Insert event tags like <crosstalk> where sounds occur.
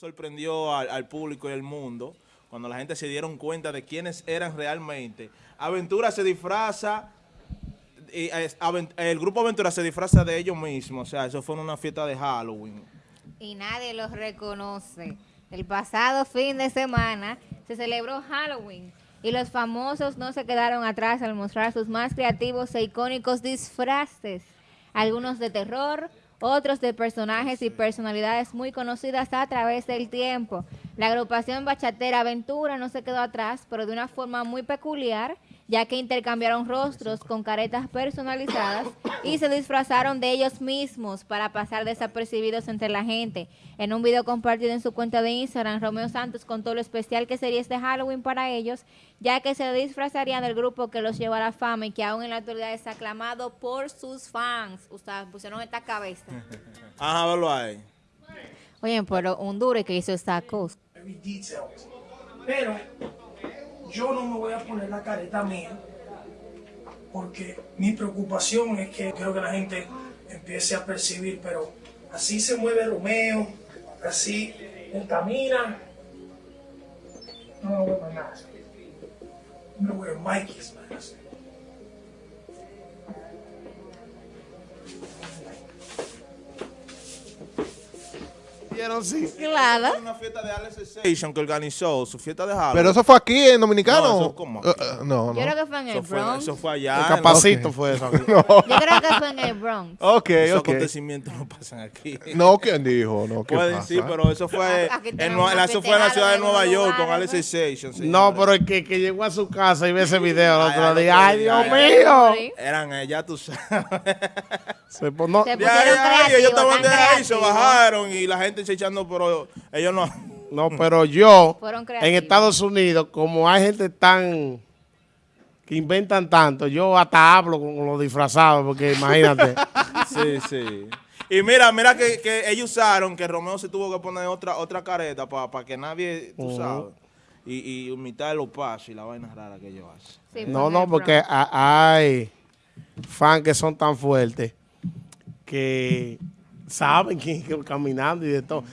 sorprendió al, al público y al mundo cuando la gente se dieron cuenta de quiénes eran realmente. Aventura se disfraza, y, eh, Aven- el grupo Aventura se disfraza de ellos mismos, o sea, eso fue una fiesta de Halloween. y nadie los reconoce. El pasado fin de semana se celebró Halloween y los famosos no se quedaron atrás al mostrar sus más creativos e icónicos disfraces, algunos de terror, otros de personajes y personalidades muy conocidas a través del tiempo. La agrupación bachatera Aventura no se quedó atrás, pero de una forma muy peculiar, ya que intercambiaron rostros con caretas personalizadas y se disfrazaron de ellos mismos para pasar desapercibidos entre la gente. En un video compartido en su cuenta de Instagram, Romeo Santos contó lo especial que sería este Halloween para ellos, ya que se disfrazarían del grupo que los llevó a la fama y que aún en la actualidad es aclamado por sus fans. Ustedes pusieron esta cabeza. Ajá, verlo ahí. Oye, pero un duro que hizo esta cosa. Pero yo no me voy a poner la careta mía porque mi preocupación es que quiero que la gente empiece a percibir, pero así se mueve Romeo, así él camina. No me voy a nada. No voy a Mikey's. Así. ¿Vieron? Sí. Claro. Una fiesta de Alex Sensation que organizó su fiesta de Halloween. Pero eso fue aquí en Dominicano. No, eso ¿cómo? Eh, eh, no, no. Yo creo que fue en el eso fue, Bronx. eso fue allá. El en la- capacito fue eso. <laughs> Yo creo que fue en el Bronx. <laughs> ok, Esos ok. acontecimientos no pasan aquí. <laughs> No, ¿quién dijo? No, ¿qué Pueden pasa? sí, pero eso fue, Aquí en, una eso fue en la ciudad de Nueva York con Alex. Sensation. No, pero el que, que llegó a su casa y ve ese video el otro día, ¡ay, Dios mío! Eran ellas, tú sabes. Se pon- no, Se Ya, pusieron ya, ellos estaban de ahí, se bajaron y la gente se echando, pero ellos no. no, pero yo, en. Estados Unidos, como hay gente tan... que inventan tanto, yo hasta hablo con, los disfrazados, porque imagínate. <laughs> Sí, sí. Y mira, mira que, que ellos usaron que Romeo se tuvo que poner otra otra careta para que nadie, tú sabes, y, y imitar los pasos y la vaina rara que ellos hacen. Sí, No, no, porque hay fans que son tan fuertes que saben que, que caminando y de todo.